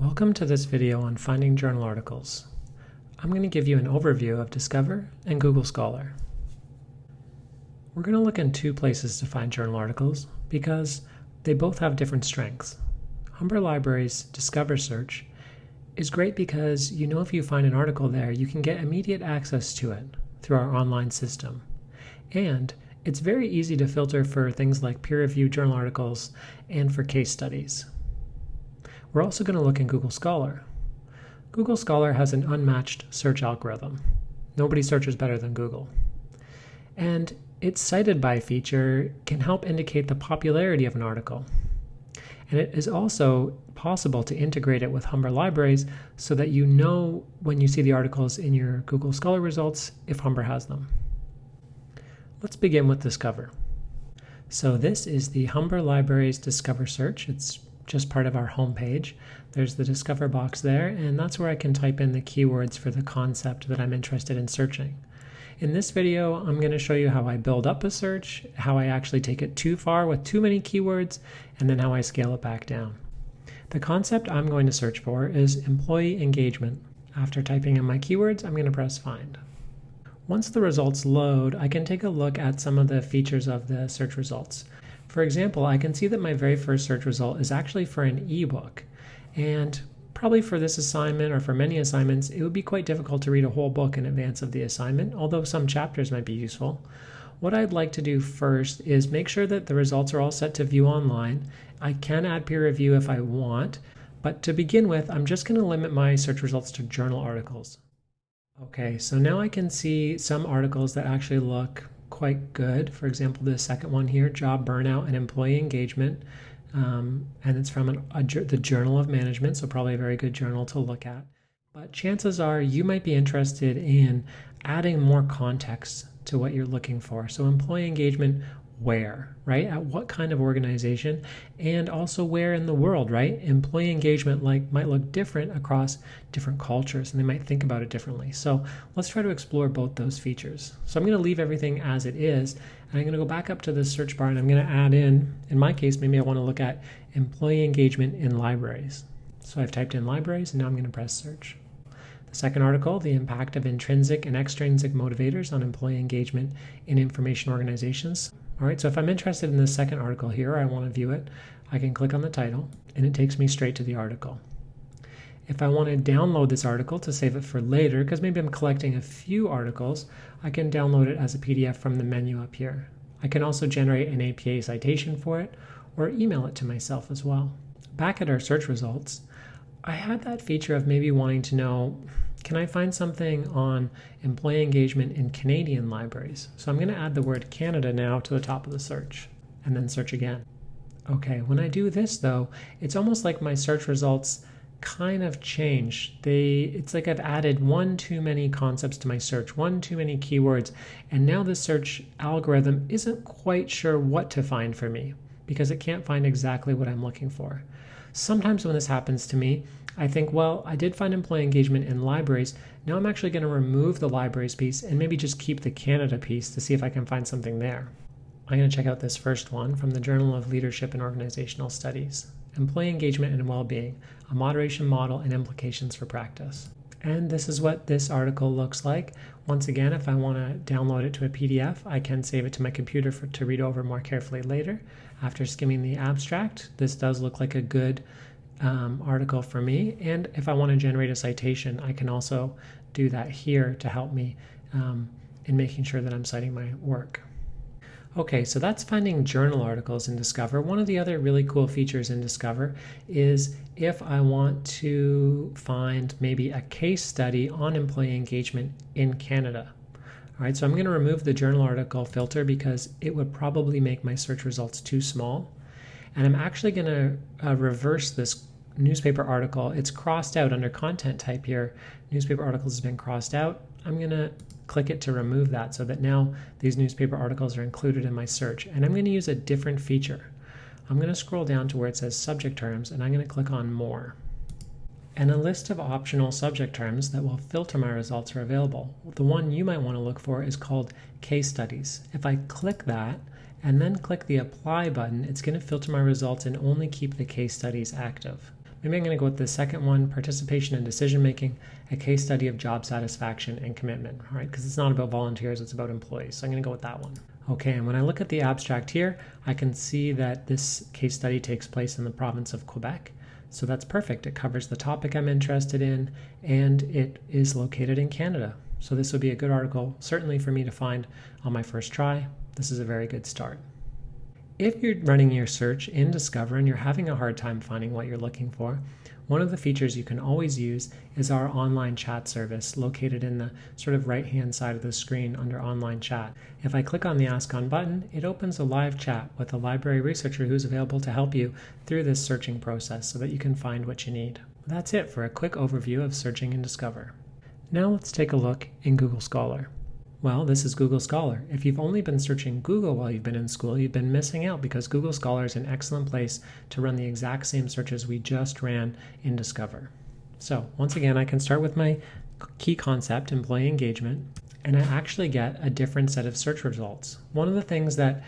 Welcome to this video on finding journal articles. I'm going to give you an overview of Discover and Google Scholar. We're going to look in two places to find journal articles because they both have different strengths. Humber Library's Discover search is great because you know if you find an article there, you can get immediate access to it through our online system. And it's very easy to filter for things like peer-reviewed journal articles and for case studies. We're also going to look in Google Scholar. Google Scholar has an unmatched search algorithm. Nobody searches better than Google. And its cited by feature can help indicate the popularity of an article. And it is also possible to integrate it with Humber libraries so that you know when you see the articles in your Google Scholar results if Humber has them. Let's begin with Discover. So this is the Humber Libraries Discover search. It's just part of our home page. There's the Discover box there, and that's where I can type in the keywords for the concept that I'm interested in searching. In this video, I'm going to show you how I build up a search, how I actually take it too far with too many keywords, and then how I scale it back down. The concept I'm going to search for is employee engagement. After typing in my keywords, I'm going to press find. Once the results load, I can take a look at some of the features of the search results. For example, I can see that my very first search result is actually for an ebook. And probably for this assignment or for many assignments, it would be quite difficult to read a whole book in advance of the assignment, although some chapters might be useful. What I'd like to do first is make sure that the results are all set to view online. I can add peer review if I want, but to begin with, I'm just going to limit my search results to journal articles. Okay, so now I can see some articles that actually look quite good. For example, the second one here, Job Burnout and Employee Engagement. Um, and it's from an, a, the Journal of Management, so probably a very good journal to look at. But chances are you might be interested in adding more context to what you're looking for. So, employee engagement where, right? At what kind of organization and also where in the world, right? Employee engagement like might look different across different cultures and they might think about it differently. So let's try to explore both those features. So I'm going to leave everything as it is and I'm going to go back up to the search bar and I'm going to add in, in my case, maybe I want to look at employee engagement in libraries. So I've typed in libraries and now I'm going to press search. The second article, the impact of intrinsic and extrinsic motivators on employee engagement in information organizations. All right, so if I'm interested in the second article here, I want to view it, I can click on the title and it takes me straight to the article. If I want to download this article to save it for later, because maybe I'm collecting a few articles, I can download it as a PDF from the menu up here. I can also generate an APA citation for it or email it to myself as well. Back at our search results, I had that feature of maybe wanting to know can I find something on employee engagement in Canadian libraries? So I'm going to add the word Canada now to the top of the search and then search again. Okay, when I do this though, it's almost like my search results kind of change. They it's like I've added one too many concepts to my search, one too many keywords, and now the search algorithm isn't quite sure what to find for me because it can't find exactly what I'm looking for. Sometimes when this happens to me, I think, well, I did find employee engagement in libraries. Now I'm actually going to remove the libraries piece and maybe just keep the Canada piece to see if I can find something there. I'm going to check out this first one from the Journal of Leadership and Organizational Studies Employee Engagement and Well-Being, a Moderation Model and Implications for Practice. And this is what this article looks like. Once again, if I want to download it to a PDF, I can save it to my computer for, to read over more carefully later. After skimming the abstract, this does look like a good um, article for me. And if I want to generate a citation, I can also do that here to help me um, in making sure that I'm citing my work. Okay, so that's finding journal articles in Discover. One of the other really cool features in Discover is if I want to find maybe a case study on employee engagement in Canada. All right, so I'm going to remove the journal article filter because it would probably make my search results too small. And I'm actually going to uh, reverse this newspaper article. It's crossed out under content type here. Newspaper articles has been crossed out. I'm going to click it to remove that so that now these newspaper articles are included in my search. And I'm going to use a different feature. I'm going to scroll down to where it says subject terms and I'm going to click on more and a list of optional subject terms that will filter my results are available. The one you might want to look for is called case studies. If I click that and then click the apply button, it's going to filter my results and only keep the case studies active. Maybe I'm going to go with the second one, participation in decision making, a case study of job satisfaction and commitment, right? Because it's not about volunteers, it's about employees. So I'm going to go with that one. Okay, and when I look at the abstract here, I can see that this case study takes place in the province of Quebec. So that's perfect. It covers the topic I'm interested in and it is located in Canada. So this would be a good article, certainly for me to find on my first try. This is a very good start. If you're running your search in Discover and you're having a hard time finding what you're looking for, one of the features you can always use is our online chat service located in the sort of right hand side of the screen under online chat. If I click on the Ask On button, it opens a live chat with a library researcher who's available to help you through this searching process so that you can find what you need. That's it for a quick overview of searching in Discover. Now let's take a look in Google Scholar. Well, this is Google Scholar. If you've only been searching Google while you've been in school, you've been missing out because Google Scholar is an excellent place to run the exact same searches we just ran in Discover. So once again, I can start with my key concept, employee engagement, and I actually get a different set of search results. One of the things that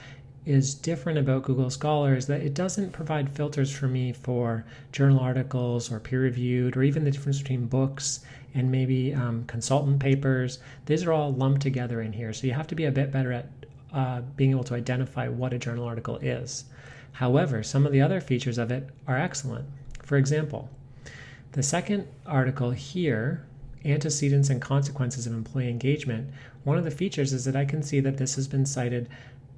is different about Google Scholar is that it doesn't provide filters for me for journal articles or peer reviewed or even the difference between books and maybe um, consultant papers. These are all lumped together in here. So you have to be a bit better at uh, being able to identify what a journal article is. However, some of the other features of it are excellent. For example, the second article here antecedents and consequences of employee engagement, one of the features is that I can see that this has been cited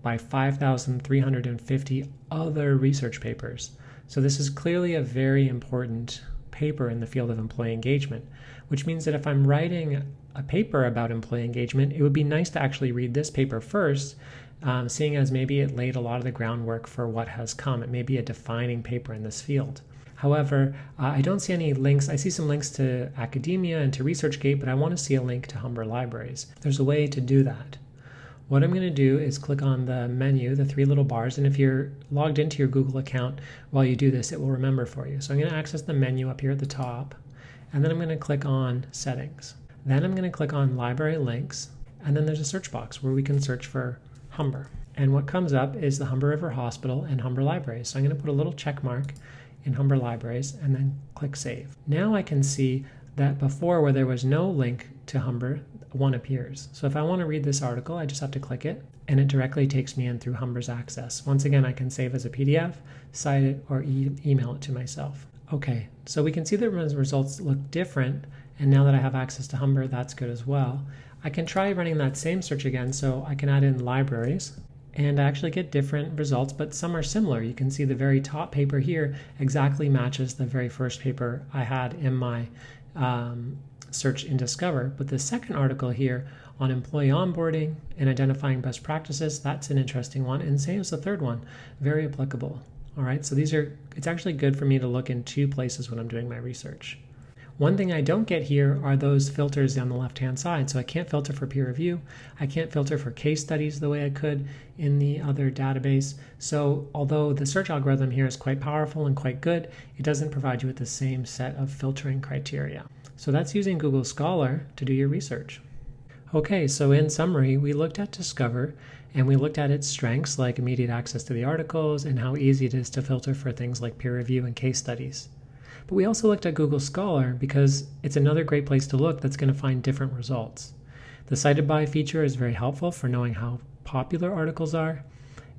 by 5,350 other research papers. So this is clearly a very important paper in the field of employee engagement, which means that if I'm writing a paper about employee engagement, it would be nice to actually read this paper first, um, seeing as maybe it laid a lot of the groundwork for what has come. It may be a defining paper in this field. However, uh, I don't see any links. I see some links to academia and to ResearchGate, but I want to see a link to Humber Libraries. There's a way to do that. What I'm mm. going to do is click on the menu, the three little bars, and if you're logged into your Google account while you do this, it will remember for you. So I'm going to access the menu up here at the top, and then I'm going to click on Settings. Then I'm going to click on Library Links, and then there's a search box where we can search for Humber. And what comes up is the Humber River Hospital and Humber Libraries. So I'm going to put a little check mark in Humber Libraries and then click Save. Now I can see that before where there was no link to Humber, one appears. So if I want to read this article, I just have to click it and it directly takes me in through Humber's Access. Once again, I can save as a PDF, cite it, or e email it to myself. Okay, so we can see that the results look different, and now that I have access to Humber, that's good as well. I can try running that same search again, so I can add in libraries, and I actually get different results, but some are similar. You can see the very top paper here exactly matches the very first paper I had in my um, search and Discover. But the second article here on employee onboarding and identifying best practices, that's an interesting one. And same as the third one, very applicable. All right, so these are, it's actually good for me to look in two places when I'm doing my research. One thing I don't get here are those filters on the left-hand side. So I can't filter for peer review. I can't filter for case studies the way I could in the other database. So although the search algorithm here is quite powerful and quite good, it doesn't provide you with the same set of filtering criteria. So that's using Google Scholar to do your research. Okay, so in summary, we looked at Discover and we looked at its strengths like immediate access to the articles and how easy it is to filter for things like peer review and case studies. But we also looked at Google Scholar because it's another great place to look that's going to find different results. The cited by feature is very helpful for knowing how popular articles are,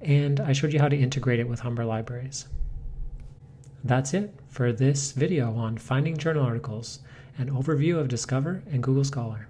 and I showed you how to integrate it with Humber Libraries. That's it for this video on finding journal articles, an overview of Discover and Google Scholar.